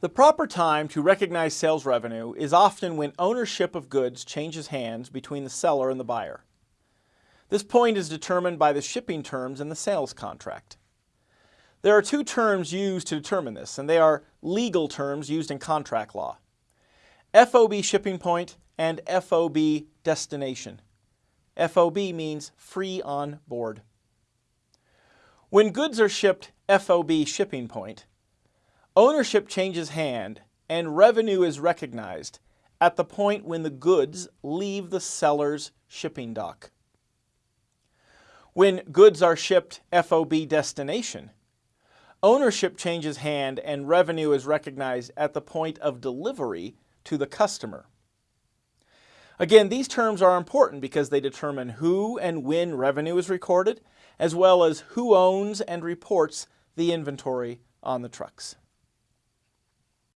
The proper time to recognize sales revenue is often when ownership of goods changes hands between the seller and the buyer. This point is determined by the shipping terms in the sales contract. There are two terms used to determine this, and they are legal terms used in contract law. FOB shipping point and FOB destination. FOB means free on board. When goods are shipped FOB shipping point, ownership changes hand and revenue is recognized at the point when the goods leave the seller's shipping dock. When goods are shipped FOB destination, ownership changes hand and revenue is recognized at the point of delivery to the customer. Again, these terms are important because they determine who and when revenue is recorded, as well as who owns and reports the inventory on the trucks.